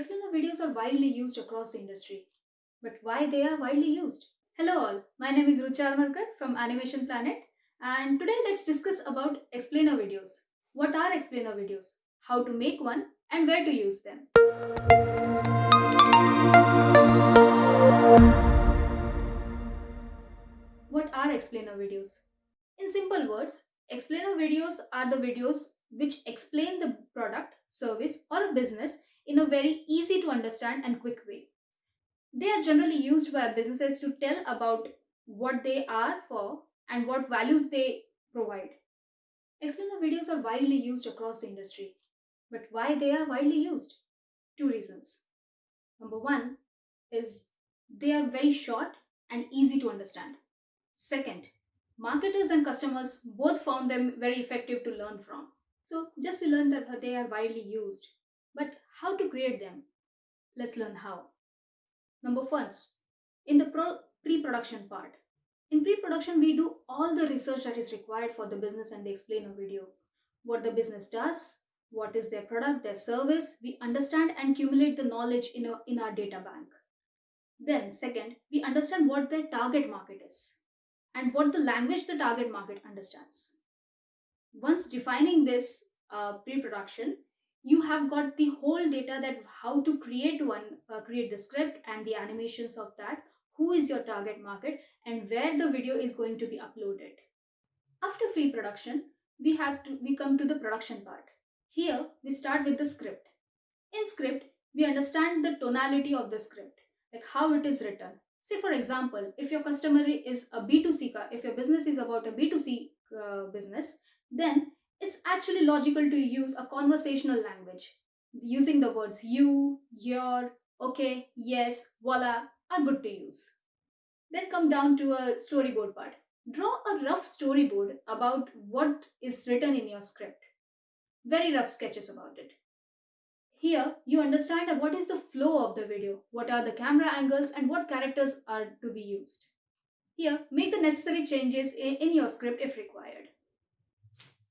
Explainer videos are widely used across the industry. But why they are widely used? Hello all, my name is Rucha Armarkar from Animation Planet and today let's discuss about explainer videos. What are explainer videos? How to make one and where to use them. What are explainer videos? In simple words, explainer videos are the videos which explain the product, service or business in a very easy to understand and quick way. They are generally used by businesses to tell about what they are for and what values they provide. Explainer videos are widely used across the industry. But why they are widely used? Two reasons. Number one is they are very short and easy to understand. Second, marketers and customers both found them very effective to learn from. So just we learned that they are widely used. But how to create them? Let's learn how. Number first, in the pre-production part. In pre-production, we do all the research that is required for the business and they explain a video. What the business does, what is their product, their service. We understand and accumulate the knowledge in, a, in our data bank. Then second, we understand what their target market is and what the language the target market understands. Once defining this uh, pre-production, you have got the whole data that how to create one, uh, create the script and the animations of that, who is your target market and where the video is going to be uploaded. After pre-production we have to, we come to the production part. Here, we start with the script. In script, we understand the tonality of the script, like how it is written. Say for example, if your customer is a B2C, if your business is about a B2C uh, business, then it's actually logical to use a conversational language. Using the words you, your, okay, yes, voila are good to use. Then come down to a storyboard part. Draw a rough storyboard about what is written in your script. Very rough sketches about it. Here, you understand what is the flow of the video, what are the camera angles and what characters are to be used. Here, make the necessary changes in your script if required.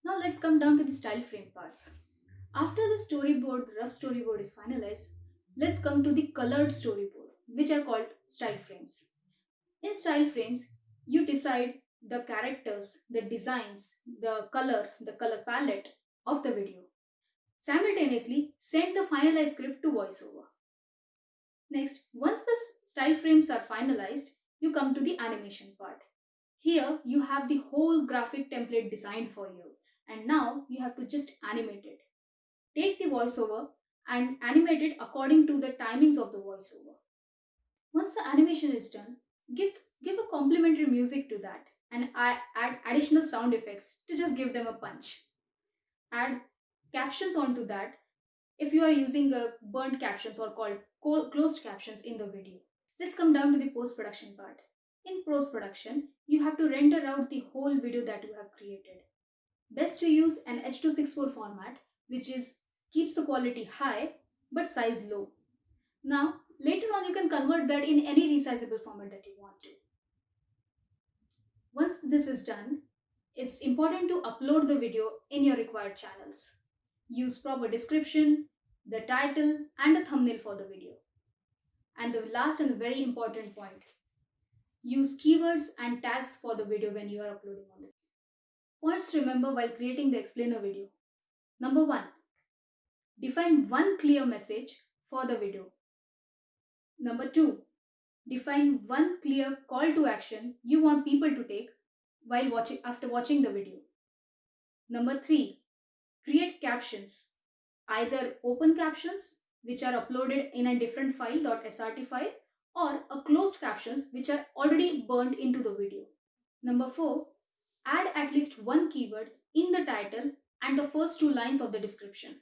Now let's come down to the style frame parts. After the storyboard, rough storyboard is finalized, let's come to the colored storyboard, which are called style frames. In style frames, you decide the characters, the designs, the colors, the color palette of the video. Simultaneously, send the finalized script to voiceover. Next, once the style frames are finalized, you come to the animation part. Here, you have the whole graphic template designed for you and now you have to just animate it. Take the voiceover and animate it according to the timings of the voiceover. Once the animation is done, give, give a complementary music to that and add additional sound effects to just give them a punch. Add captions onto that if you are using a burnt captions or called closed captions in the video. Let's come down to the post-production part. In post-production, you have to render out the whole video that you have created. Best to use an H.264 format which is keeps the quality high but size low. Now later on you can convert that in any resizable format that you want to. Once this is done, it's important to upload the video in your required channels. Use proper description, the title and a thumbnail for the video. And the last and very important point, use keywords and tags for the video when you are uploading on it. Points to remember while creating the explainer video. Number 1. Define one clear message for the video. Number 2. Define one clear call to action you want people to take while watching after watching the video. Number 3. Create captions. Either open captions which are uploaded in a different file .srt file or a closed captions which are already burned into the video. Number 4 add at least one keyword in the title and the first two lines of the description.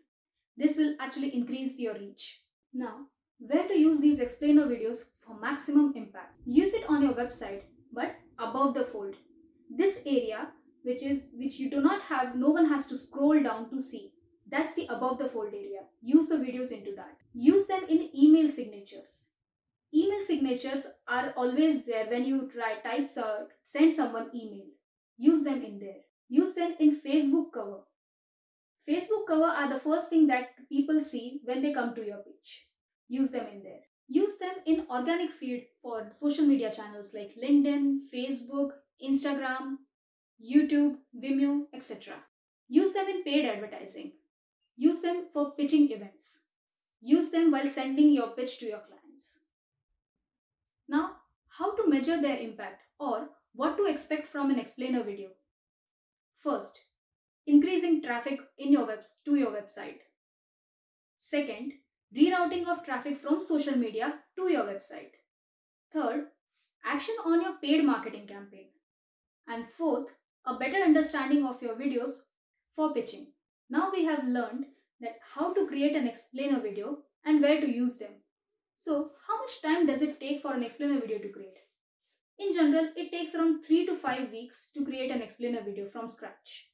This will actually increase your reach. Now, where to use these explainer videos for maximum impact? Use it on your website, but above the fold. This area, which is which you do not have, no one has to scroll down to see. That's the above the fold area. Use the videos into that. Use them in email signatures. Email signatures are always there when you try types or uh, send someone email. Use them in there. Use them in Facebook cover. Facebook cover are the first thing that people see when they come to your page. use them in there. Use them in organic feed for social media channels like LinkedIn, Facebook, Instagram, YouTube, Vimeo, etc. Use them in paid advertising. Use them for pitching events. Use them while sending your pitch to your clients. Now, how to measure their impact or what to expect from an explainer video. First, increasing traffic in your webs to your website. Second, rerouting of traffic from social media to your website. Third, action on your paid marketing campaign. And fourth, a better understanding of your videos for pitching. Now we have learned that how to create an explainer video and where to use them. So how much time does it take for an explainer video to create? In general, it takes around 3 to 5 weeks to create an explainer video from scratch.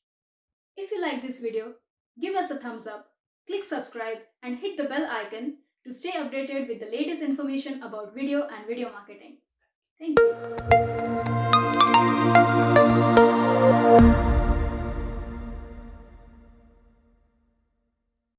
If you like this video, give us a thumbs up, click subscribe and hit the bell icon to stay updated with the latest information about video and video marketing. Thank you.